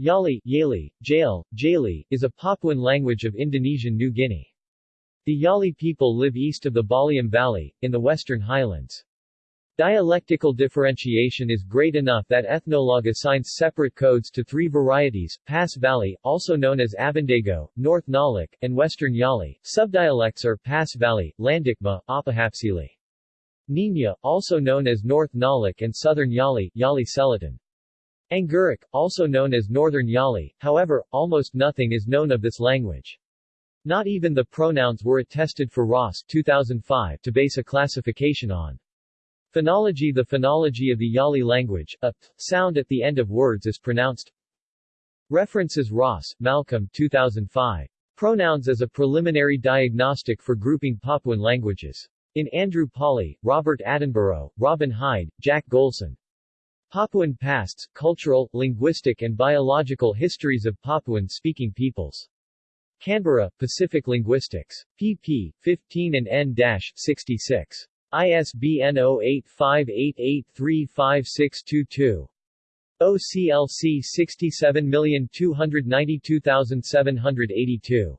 Yali, Yali, Jail, Jali, is a Papuan language of Indonesian New Guinea. The Yali people live east of the Baliem Valley, in the western highlands. Dialectical differentiation is great enough that Ethnologue assigns separate codes to three varieties, Pass Valley, also known as Abandego, North Nalak, and Western Yali. Subdialects are Pass Valley, Landikma, Apahapsili. Nina, also known as North Nalak and Southern Yali, Yali Selatan. Angguruk, also known as Northern Yali, however, almost nothing is known of this language. Not even the pronouns were attested for Ross 2005 to base a classification on. Phonology The phonology of the Yali language, a p sound at the end of words is pronounced References Ross, Malcolm 2005. Pronouns as a preliminary diagnostic for grouping Papuan languages. In Andrew Pawley, Robert Attenborough, Robin Hyde, Jack Golson. Papuan Pasts, Cultural, Linguistic and Biological Histories of Papuan-Speaking Peoples. Canberra, Pacific Linguistics. pp. 15 and n-66. ISBN 0858835622. OCLC 67292782.